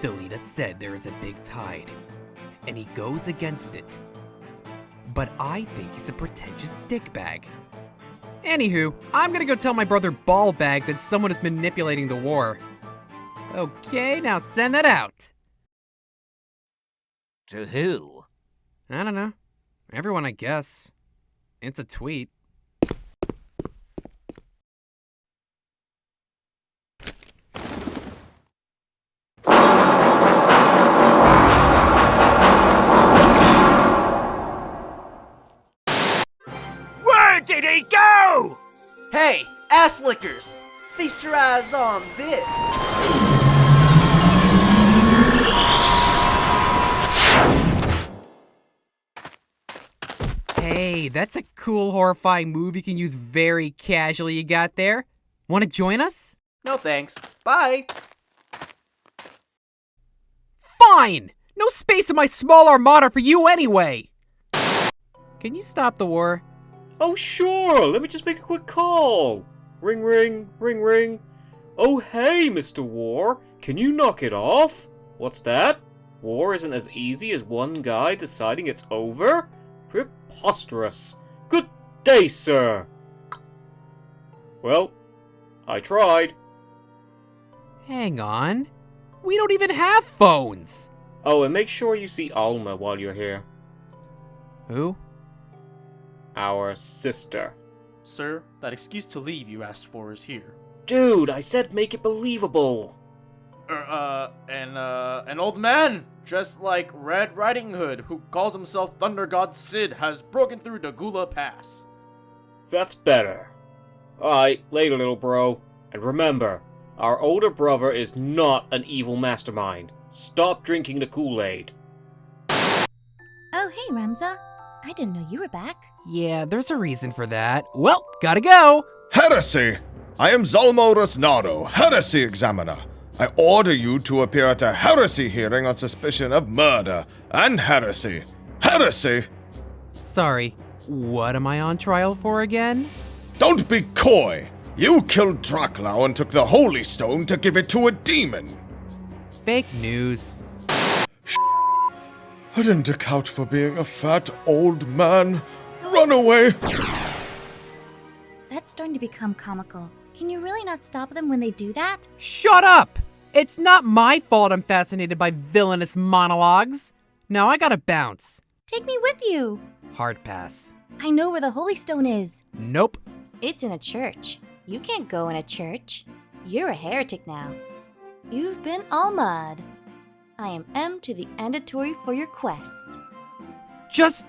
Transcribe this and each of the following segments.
Delita said there is a big tide, and he goes against it. But I think he's a pretentious dickbag. Anywho, I'm gonna go tell my brother Ballbag that someone is manipulating the war. Okay, now send that out. To who? I don't know. Everyone, I guess. It's a tweet. Lickers! Feast your eyes on this! Hey, that's a cool, horrifying move you can use very casually you got there. Want to join us? No thanks. Bye! Fine! No space in my small armada for you anyway! Can you stop the war? Oh, sure. Let me just make a quick call. Ring, ring, ring, ring. Oh, hey, Mr. War. Can you knock it off? What's that? War isn't as easy as one guy deciding it's over? Preposterous. Good day, sir. Well, I tried. Hang on. We don't even have phones! Oh, and make sure you see Alma while you're here. Who? Our sister. Sir, that excuse to leave you asked for is here. Dude, I said make it believable. Er, uh, an, uh, an old man, dressed like Red Riding Hood, who calls himself Thunder God Sid, has broken through Dagula Pass. That's better. Alright, later, little bro. And remember, our older brother is not an evil mastermind. Stop drinking the Kool-Aid. Oh, hey, Ramza. I didn't know you were back. Yeah, there's a reason for that. Well, gotta go! Heresy! I am Zalmo Rosnado, Heresy Examiner. I order you to appear at a heresy hearing on suspicion of murder and heresy. Heresy! Sorry, what am I on trial for again? Don't be coy! You killed Draclau and took the Holy Stone to give it to a demon! Fake news. I didn't account for being a fat old man. Run away! That's starting to become comical. Can you really not stop them when they do that? Shut up! It's not my fault I'm fascinated by villainous monologues. Now I gotta bounce. Take me with you. Hard pass. I know where the Holy Stone is. Nope. It's in a church. You can't go in a church. You're a heretic now. You've been Almad. I am M to the andatory for your quest. Just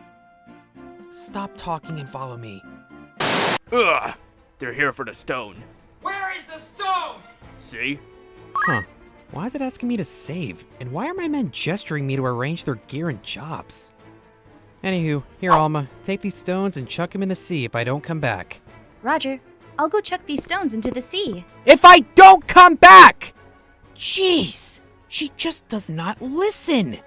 stop talking and follow me. Ugh! They're here for the stone. Where is the stone? See? Huh. Why is it asking me to save? And why are my men gesturing me to arrange their gear and jobs? Anywho, here Alma, take these stones and chuck them in the sea if I don't come back. Roger, I'll go chuck these stones into the sea. If I don't come back! Jeez, she just does not listen.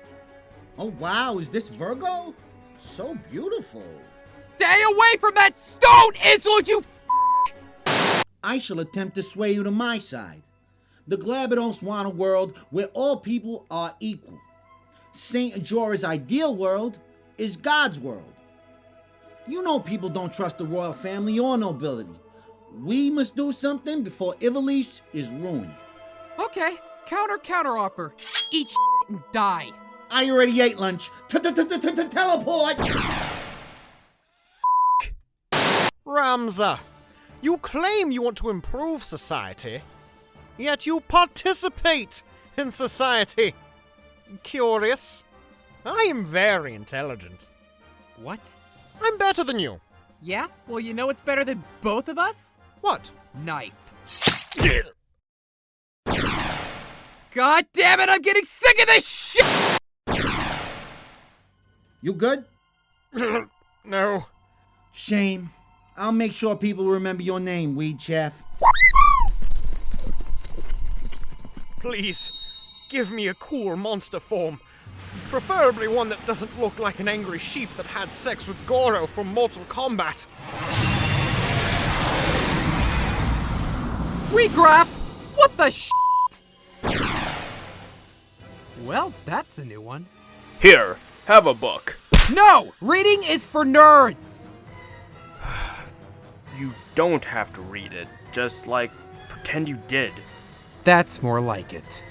Oh wow, is this Virgo? So beautiful. Stay away from that stone, Isil, you I shall attempt to sway you to my side. The Glabados want a world where all people are equal. Saint Ajora's ideal world is God's world. You know people don't trust the royal family or nobility. We must do something before Ivalice is ruined. Okay, counter counter offer. Eat and die. I already ate lunch. Teleport! Ramza, you claim you want to improve society, yet you participate in society. Curious. I am very intelligent. What? I'm better than you. Yeah? Well, you know what's better than both of us? What? Knife. God damn it, I'm getting sick of this shit! You good? no. Shame. I'll make sure people remember your name, Weed Chef. Please, give me a cool monster form. Preferably one that doesn't look like an angry sheep that had sex with Goro from Mortal Kombat. Regraph! What the sh? Well, that's a new one. Here, have a book. No! Reading is for nerds! You don't have to read it. Just, like, pretend you did. That's more like it.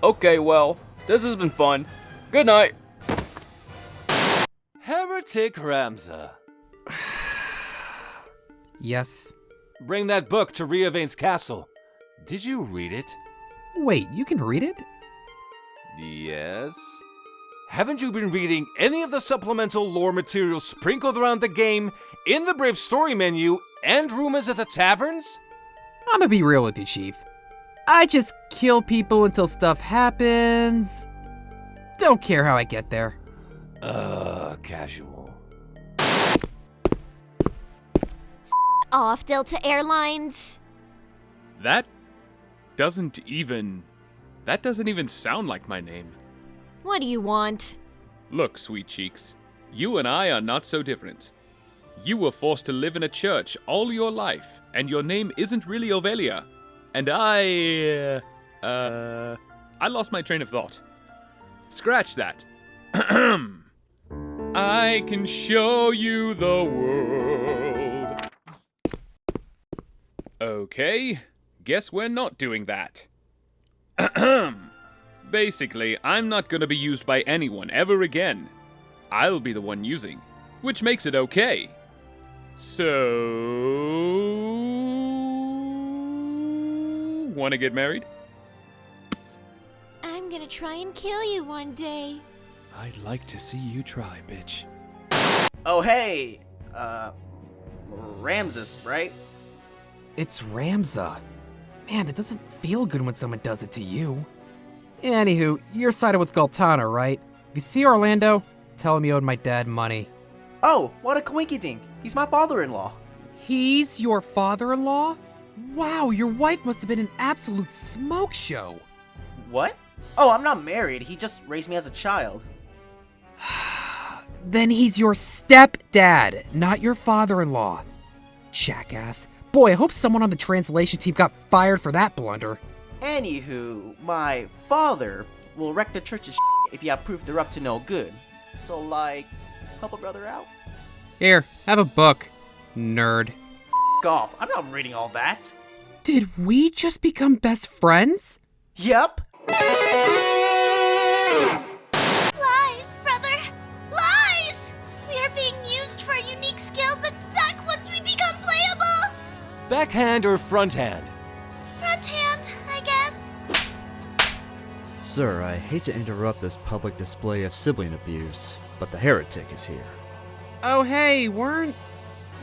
Okay, well, this has been fun. Good night. Heretic Ramza. Yes. Bring that book to Riavane's castle. Did you read it? Wait, you can read it? Yes. Haven't you been reading any of the supplemental lore material sprinkled around the game, in the Brave Story menu, and rumors at the taverns? I'm gonna be real with you, Chief. I just kill people until stuff happens. Don't care how I get there. Uh, casual. Off, Delta Airlines. That doesn't even. That doesn't even sound like my name. What do you want? Look, sweet cheeks, you and I are not so different. You were forced to live in a church all your life, and your name isn't really Ovelia. And I. Uh. uh I lost my train of thought. Scratch that. I can show you the world. Okay, guess we're not doing that. Basically, I'm not gonna be used by anyone ever again. I'll be the one using, which makes it okay. So. Wanna get married? I'm gonna try and kill you one day. I'd like to see you try, bitch. Oh, hey! Uh. Ramses, right? It's Ramza. Man, that doesn't feel good when someone does it to you. Anywho, you're sided with Goltana, right? If you see Orlando, tell him you owed my dad money. Oh, what a coinkydink! He's my father-in-law. He's your father-in-law? Wow, your wife must have been an absolute smoke show. What? Oh, I'm not married. He just raised me as a child. Then he's your stepdad, not your father-in-law. Jackass. Boy, I hope someone on the translation team got fired for that blunder. Anywho, my father will wreck the church's if you have proof they're up to no good. So, like, help a brother out? Here, have a book, nerd. F off. I'm not reading all that. Did we just become best friends? Yep. Backhand or fronthand? Front hand, I guess. Sir, I hate to interrupt this public display of sibling abuse, but the heretic is here. Oh, hey, weren't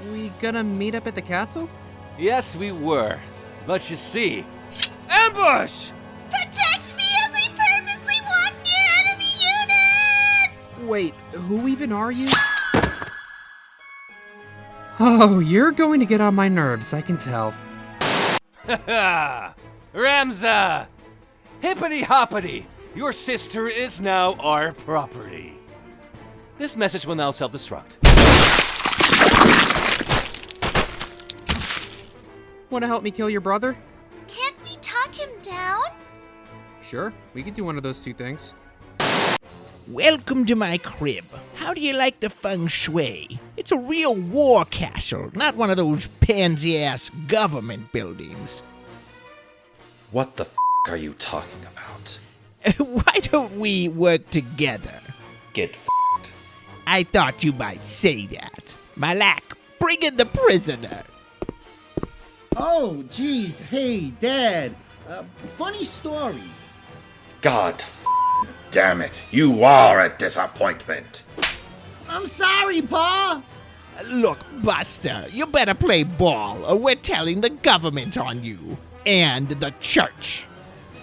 we gonna meet up at the castle? Yes, we were. But you see. Ambush! Protect me as I purposely walk near enemy units! Wait, who even are you? Oh, you're going to get on my nerves, I can tell. Ramza! Hippity hoppity! Your sister is now our property. This message will now self destruct. Want to help me kill your brother? Can't we talk him down? Sure, we could do one of those two things. Welcome to my crib. How do you like the feng shui? It's a real war castle, not one of those pansy ass government buildings. What the f are you talking about? Why don't we work together? Get f***ed. I thought you might say that. Malak, bring in the prisoner. Oh, jeez. Hey, Dad. Uh, funny story. God f damn it. You are a disappointment. I'm sorry, Pa. Look, Buster, you better play ball or we're telling the government on you. And the church.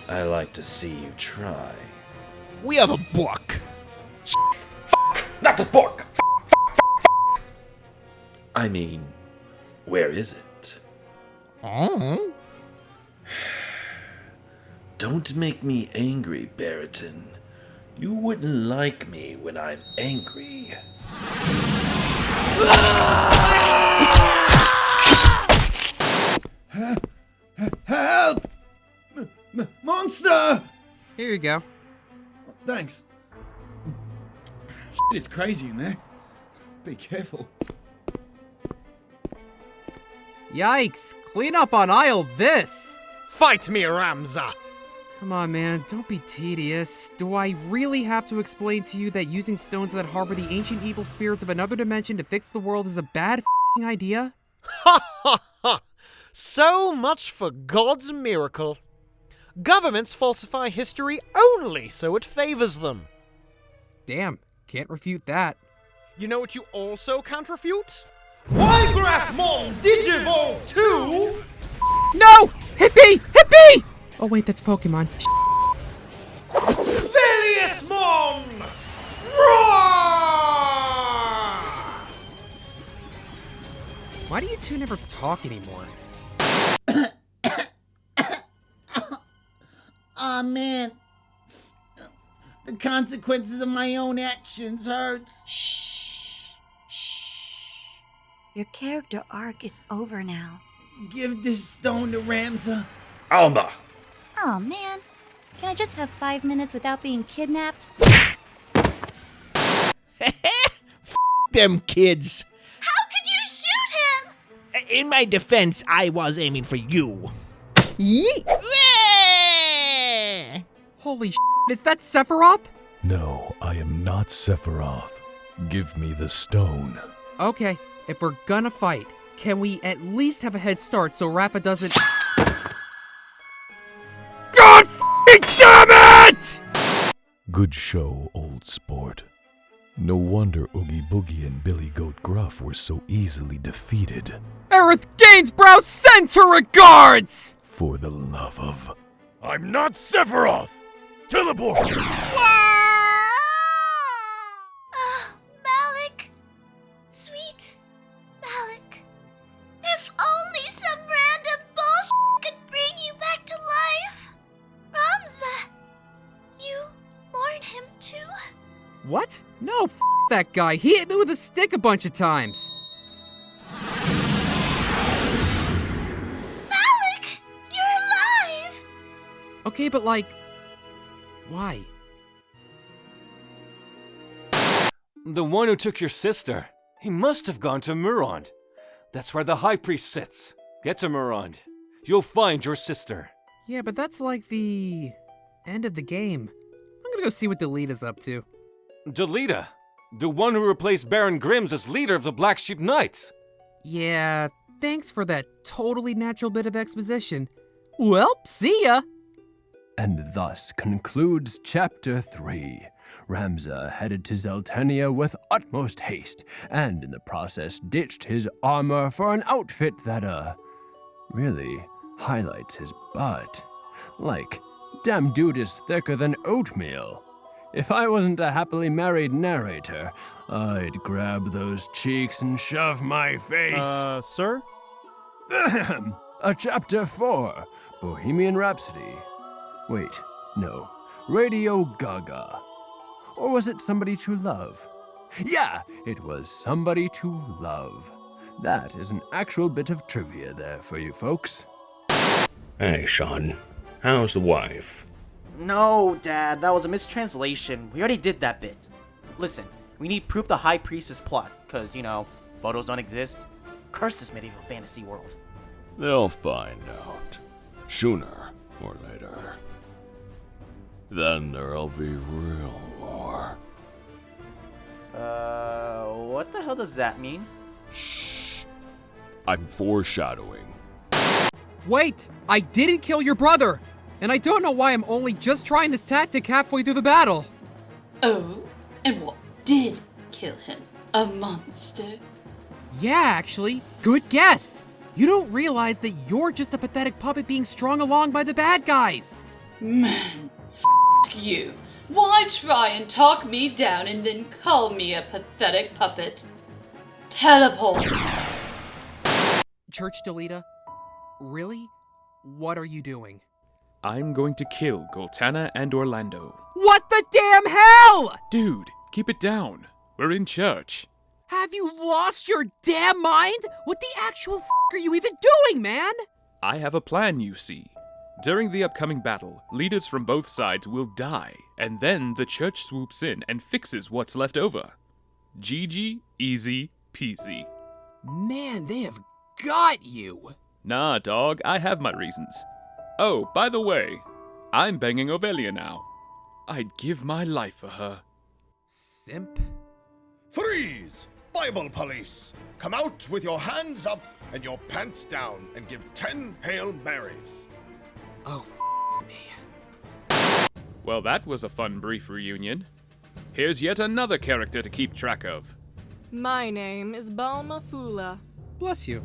I like to see you try. We have a book. Not the book! I mean, where is it? Oh? Don't make me angry, Barrington. You wouldn't like me when I'm angry. Help! M- m- monster! Here you go. Thanks. Shit is crazy in there. Be careful. Yikes! Clean up on aisle this! Fight me, Ramza! Come on, man, don't be tedious. Do I really have to explain to you that using stones that harbor the ancient evil spirits of another dimension to fix the world is a bad fing idea? Ha ha ha! So much for God's miracle. Governments falsify history only so it favors them. Damn, can't refute that. You know what you also can't refute? Ygrafmon Digivolve 2! No! Hippie! Hippie! Oh wait, that's Pokemon. Veliusmon! Why do you two never talk anymore? Aw, ah, man. The consequences of my own actions hurts. Shh. Shh. Your character arc is over now. Give this stone to Ramza. Alma! Oh man. Can I just have five minutes without being kidnapped? Them kids. How could you shoot him? Uh, in my defense, I was aiming for you. Holy sh! Is that Sephiroth? No, I am not Sephiroth. Give me the stone. Okay, if we're gonna fight, can we at least have a head start so Rafa doesn't. Good show, old sport. No wonder Oogie Boogie and Billy Goat Gruff were so easily defeated. Aerith Gainsborough sends her regards! For the love of. I'm not Sephiroth! Teleport! Oh, that guy. He hit me with a stick a bunch of times. Malik, you're alive! Okay, but like. Why? The one who took your sister. He must have gone to Murond. That's where the High Priest sits. Get to Murond. You'll find your sister. Yeah, but that's like the end of the game. I'm gonna go see what Delita's up to. Delita, the one who replaced Baron Grims as leader of the Black Sheep Knights. Yeah, thanks for that totally natural bit of exposition. Well, see ya! And thus concludes Chapter 3. Ramza headed to Zeltania with utmost haste, and in the process ditched his armor for an outfit that, uh, really highlights his butt. Like, damn dude is thicker than oatmeal. If I wasn't a happily married narrator, I'd grab those cheeks and shove my face. Uh, sir? a chapter 4 Bohemian Rhapsody. Wait, no. Radio Gaga. Or was it Somebody to Love? Yeah, it was Somebody to Love. That is an actual bit of trivia there for you folks. Hey, Sean. How's the wife? No, Dad, that was a mistranslation. We already did that bit. Listen, we need proof the High Priestess plot, because, you know, photos don't exist. Curse this medieval fantasy world. They'll find out. Sooner or later. Then there'll be real war. Uh, what the hell does that mean? Shh. I'm foreshadowing. Wait! I didn't kill your brother! And I don't know why I'm only just trying this tactic halfway through the battle. Oh? And what did kill him? A monster? Yeah, actually. Good guess! You don't realize that you're just a pathetic puppet being strung along by the bad guys! Man, f you. Why try and talk me down and then call me a pathetic puppet? Teleport! Church Delita, really? What are you doing? I'm going to kill Goltana and Orlando. What the damn hell? Dude, keep it down. We're in church. Have you lost your damn mind? What the actual f are you even doing, man? I have a plan, you see. During the upcoming battle, leaders from both sides will die, and then the church swoops in and fixes what's left over. GG, easy peasy. Man, they have got you! Nah, dog, I have my reasons. Oh, by the way, I'm banging Ovelia now. I'd give my life for her. Simp? Freeze! Bible police! Come out with your hands up and your pants down and give ten Hail Marys. Oh, me. Well, that was a fun brief reunion. Here's yet another character to keep track of. My name is Balma Fula. Bless you.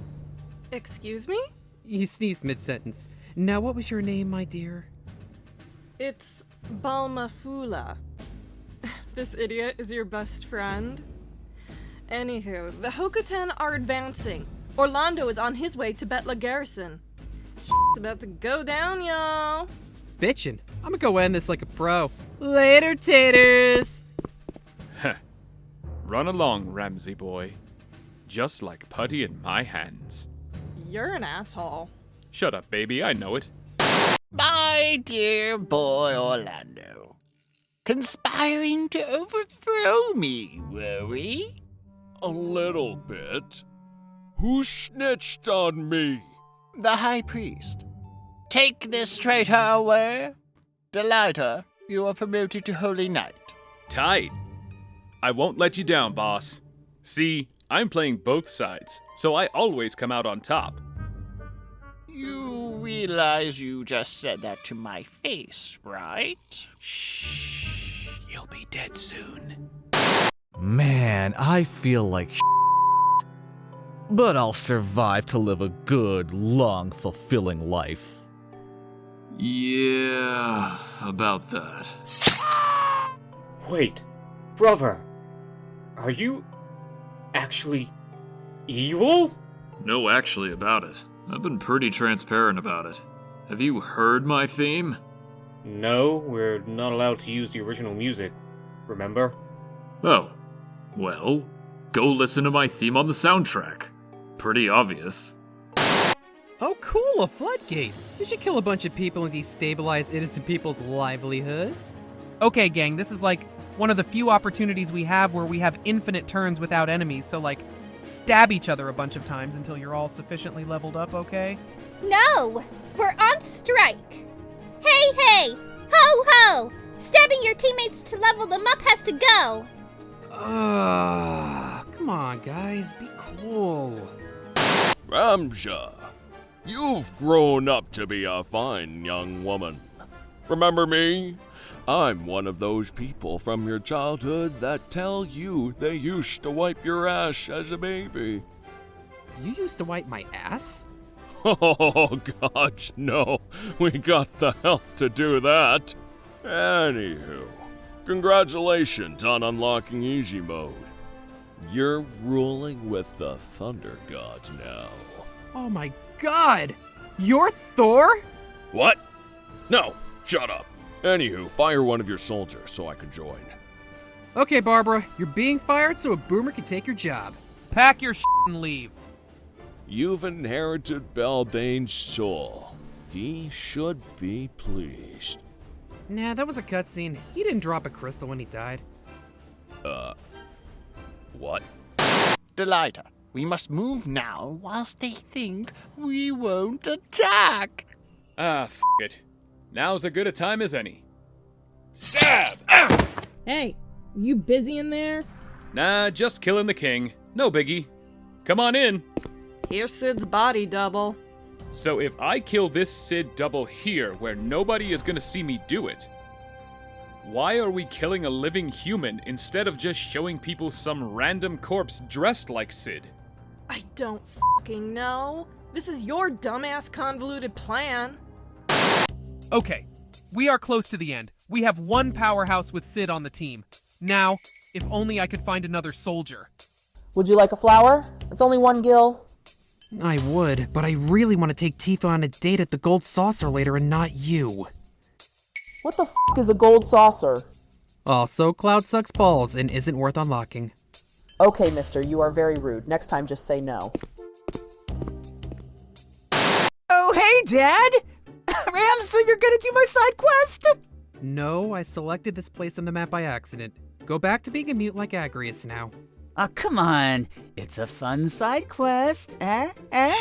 Excuse me? He sneezed mid sentence. Now, what was your name, my dear? It's Balmafula. This idiot is your best friend? Anywho, the Hokuten are advancing. Orlando is on his way to Bethla Garrison. Shit's about to go down, y'all. Bitchin'. I'm gonna go end this like a pro. Later, taters! Heh. Run along, Ramsey boy. Just like putty in my hands. You're an asshole. Shut up, baby, I know it. My dear boy Orlando. Conspiring to overthrow me, were we? A little bit. Who snitched on me? The High Priest. Take this traitor away. Delita, you are promoted to Holy Knight. Tight. I won't let you down, boss. See, I'm playing both sides, so I always come out on top. You realize you just said that to my face, right? Shh. You'll be dead soon. Man, I feel like but I'll survive to live a good, long, fulfilling life. Yeah, about that. Wait, brother. Are you actually evil? No, actually, about it. I've been pretty transparent about it. Have you heard my theme? No, we're not allowed to use the original music. Remember? Oh. Well, go listen to my theme on the soundtrack. Pretty obvious. Oh, cool, a floodgate. You should kill a bunch of people and destabilize innocent people's livelihoods. Okay, gang, this is like one of the few opportunities we have where we have infinite turns without enemies, so like, stab each other a bunch of times until you're all sufficiently leveled up, okay? No! We're on strike! Hey, hey! Ho, ho! Stabbing your teammates to level them up has to go! Ugh, come on, guys, be cool. Ramja, you've grown up to be a fine young woman. Remember me? I'm one of those people from your childhood that tell you they used to wipe your ass as a baby. You used to wipe my ass? Oh, gosh, no. We got the help to do that. Anywho, congratulations on unlocking easy mode. You're ruling with the Thunder God now. Oh my god! You're Thor? What? No, shut up. Anywho, fire one of your soldiers so I can join. Okay, Barbara, you're being fired so a boomer can take your job. Pack your shit and leave. You've inherited Balbane's soul. He should be pleased. Nah, that was a cutscene. He didn't drop a crystal when he died. Uh, what? Delita, we must move now whilst they think we won't attack. Ah, f it. Now's as good a time as any. Stab! Hey, you busy in there? Nah, just killing the king. No biggie. Come on in. Here's Sid's body double. So if I kill this Sid double here, where nobody is gonna see me do it, why are we killing a living human instead of just showing people some random corpse dressed like Sid? I don't fucking know. This is your dumbass convoluted plan. Okay, we are close to the end. We have one powerhouse with Sid on the team. Now, if only I could find another soldier. Would you like a flower? It's only one gil. I would, but I really want to take Tifa on a date at the Gold Saucer later and not you. What the f is a gold saucer? Also, Cloud sucks balls and isn't worth unlocking. Okay, mister, you are very rude. Next time, just say no. Oh, hey, Dad! Ramza, you're gonna do my side quest? No, I selected this place on the map by accident. Go back to being a mute like Agrias now. Oh, come on. It's a fun side quest. Eh? Eh?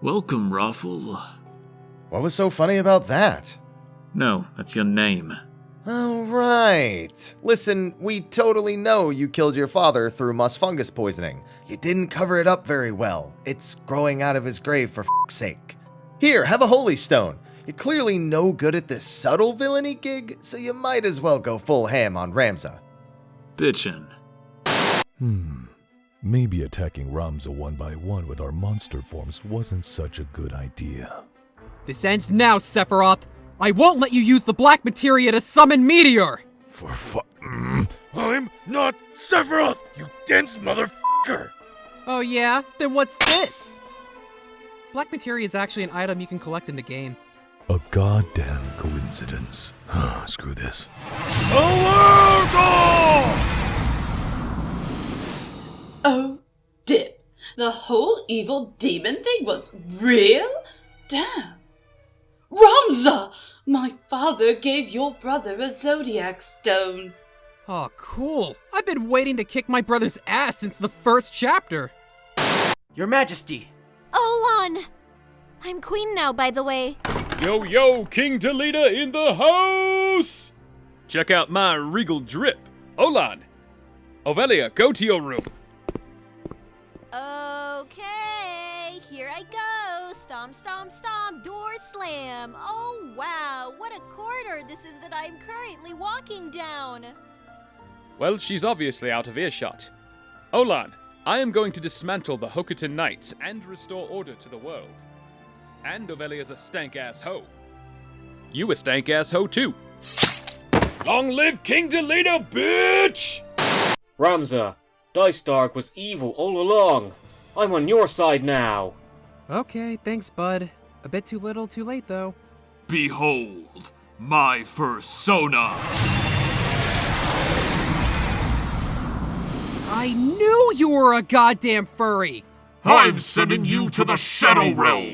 Welcome, Raffle. What was so funny about that? No, that's your name. Oh, right. Listen, we totally know you killed your father through moss fungus poisoning. You didn't cover it up very well. It's growing out of his grave for f***'s sake. Here, have a holy stone. You're clearly no good at this subtle villainy gig, so you might as well go full ham on Ramza. Bitchin'. Hmm. Maybe attacking Ramza one by one with our monster forms wasn't such a good idea. This ends now, Sephiroth! I won't let you use the black materia to summon Meteor! For fu- mm, I'm not Sephiroth, you dense motherfucker! Oh yeah? Then what's this? Black materia is actually an item you can collect in the game. A goddamn coincidence. Screw this. Oh, dip. The whole evil demon thing was real? Damn. Ramza! My father gave your brother a zodiac stone. Oh, cool. I've been waiting to kick my brother's ass since the first chapter. Your Majesty. Olan! I'm queen now, by the way. Yo, yo, King Delita in the house! Check out my regal drip. Olan! Ovelia, go to your room. Okay, here I go. Stomp, stomp, stomp. Door slam. Oh, wow. What a corridor this is that I'm currently walking down. Well, she's obviously out of earshot. Olan, I am going to dismantle the Hokuten Knights and restore order to the world. And Ovelia's a stank ass hoe. You a stank ass hoe too. Long live King Delita, bitch! Ramza, Dycedarg was evil all along. I'm on your side now. Okay, thanks, bud. A bit too little, too late, though. Behold, my fursona. I knew you were a goddamn furry! I'm sending you to the Shadow Realm.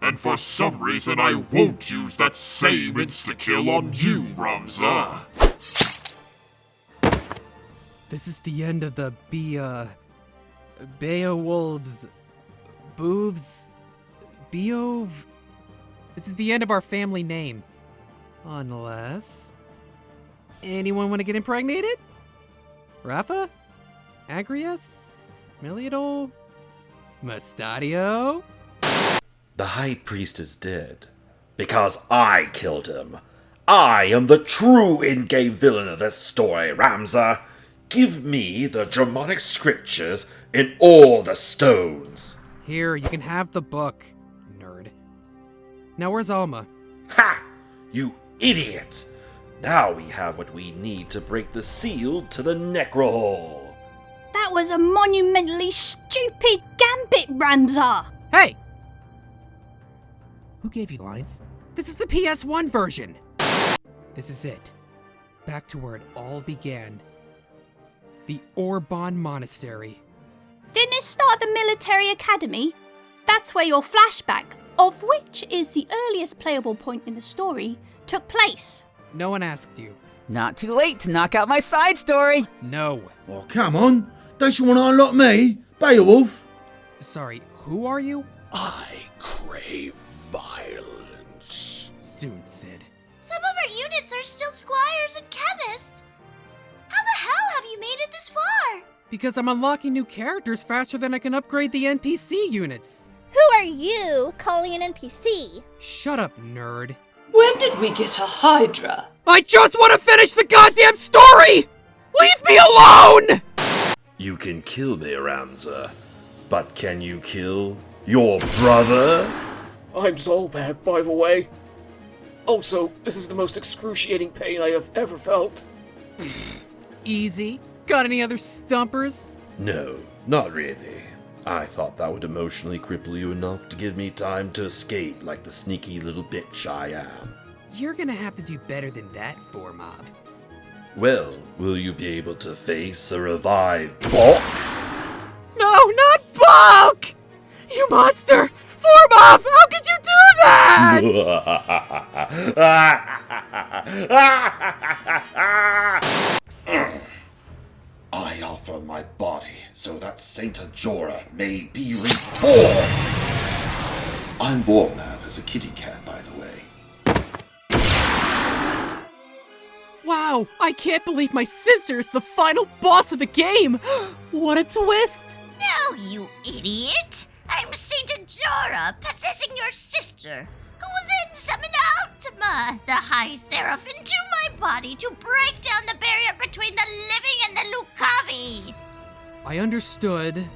And for some reason, I won't use that same insta-kill on you, Ramza. This is the end of the Be, uh. Beowulf's. Boobs. Beov. This is the end of our family name. Unless. Anyone want to get impregnated? Rafa? Agrias? Meliadoul? Mustadio? The High Priest is dead. Because I killed him. I am the true in-game villain of this story, Ramza. Give me the Germonik scriptures and all the stones. Here, you can have the book, nerd. Now, where's Alma? Ha! You idiot! Now we have what we need to break the seal to the Necrohole. That was a monumentally stupid gambit, Ramza! Hey! Who gave you lines? This is the PS1 version! This is it. Back to where it all began. The Orbonne Monastery. Didn't it start the military academy? That's where your flashback, of which is the earliest playable point in the story, took place. No one asked you. Not too late to knock out my side story. No. Oh, come on. Don't you want to unlock me? Beowulf? Sorry, who are you? I crave violence. Soon, Sid. Some of our units are still squires and chemists. How the hell have you made it this far? Because I'm unlocking new characters faster than I can upgrade the NPC units. Who are you calling an NPC? Shut up, nerd. When did we get a Hydra? I just want to finish the goddamn story! Leave me alone! You can kill me, Ramza, but can you kill your brother? I'm Zalbag, by the way. Also, this is the most excruciating pain I have ever felt. Easy. Got any other stumpers? No, not really. I thought that would emotionally cripple you enough to give me time to escape like the sneaky little bitch I am. You're gonna have to do better than that, Formob. Well, will you be able to face a revived Bulk? No, not Bulk! You monster! Form up! How could you do that? I offer my body so that Saint Ajora may be reborn. I'm Vormath as a kitty cat, by the way. Wow, I can't believe my sister is the final boss of the game! what a twist! No, you idiot! I'm Saint Ajora, possessing your sister, who will then summon Ultima, the High Seraph, into my body to break down the barrier between the living and the Lucavi. I understood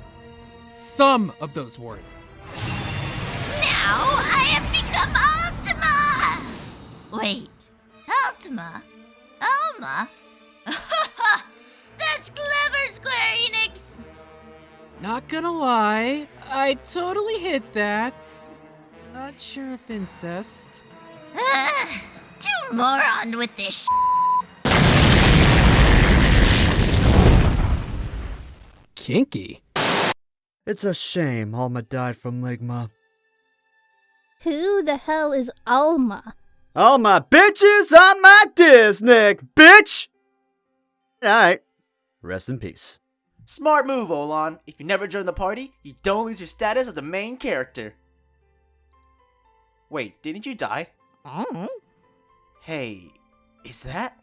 some of those words. Now I have become Ultima! Wait, Ultima? Alma? That's clever, Square Enix! Not gonna lie, I totally hit that. Not sure if incest. Uh, do more on with this Kinky. It's a shame Alma died from Ligma. Who the hell is Alma? All my bitches on my disc, Nick, bitch! Alright, rest in peace. Smart move, Olan. If you never join the party, you don't lose your status as the main character. Wait, didn't you die? Mm-hmm. Hey, is that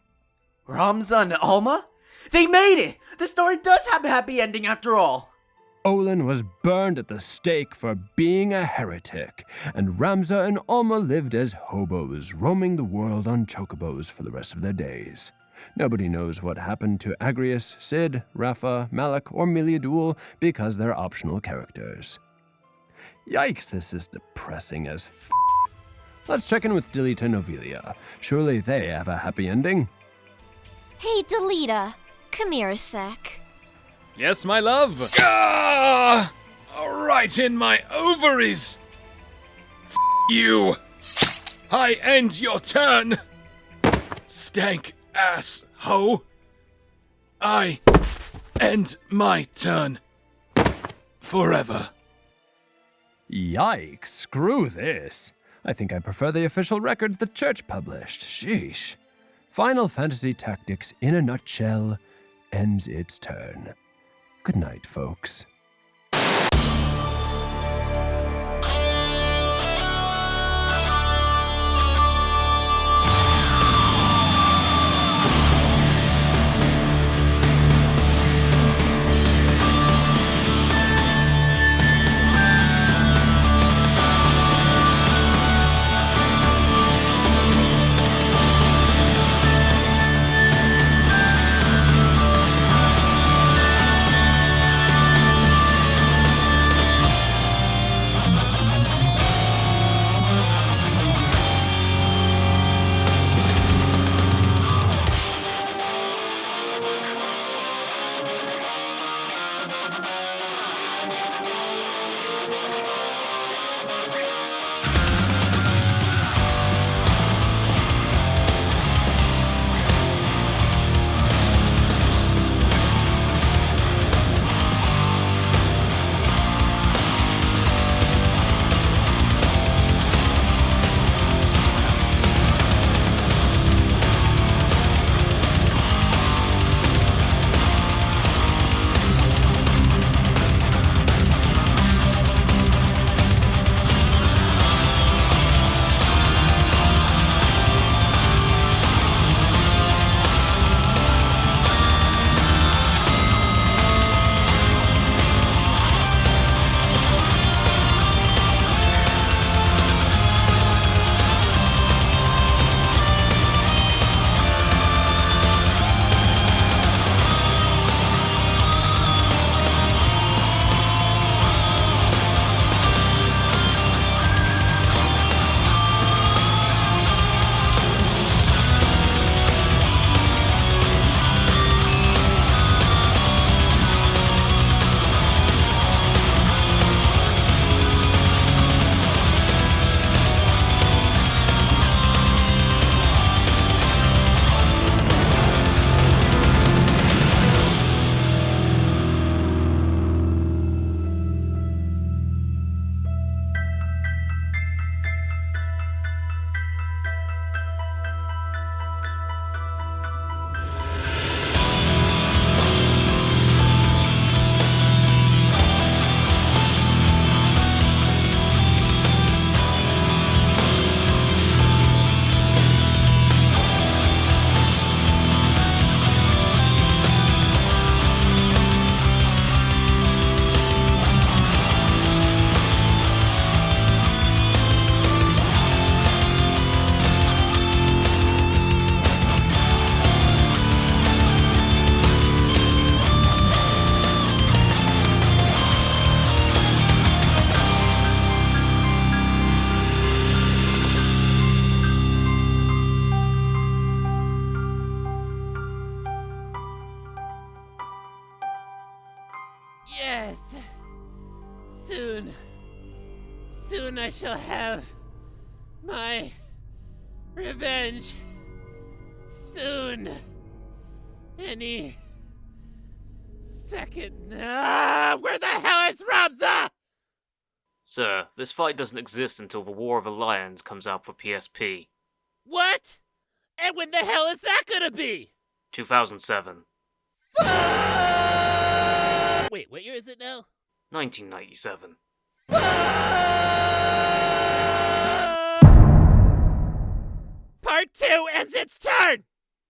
Ramza and Alma? They made it! The story does have a happy ending after all. Olan was burned at the stake for being a heretic, and Ramza and Alma lived as hobos, roaming the world on chocobos for the rest of their days. Nobody knows what happened to Agrias, Sid, Rafa, Malik, or Meliadoul because they're optional characters. Yikes, this is depressing as f. Let's check in with Delita and Ovelia. Surely they have a happy ending. Hey, Delita, come here a sec. Yes, my love. Ah! Right in my ovaries. F you. I end your turn. Stank ass hoe. I end my turn. Forever. Yikes, screw this. I think I prefer the official records the church published. Sheesh. Final Fantasy Tactics, in a nutshell, ends its turn. Good night, folks. I shall have my revenge. Soon. Any second. Ah, where the hell is Ramza? Sir, this fight doesn't exist until the War of the Lions comes out for PSP. What? And when the hell is that gonna be? 2007. Wait, what year is it now? 1997. Part two ends its turn!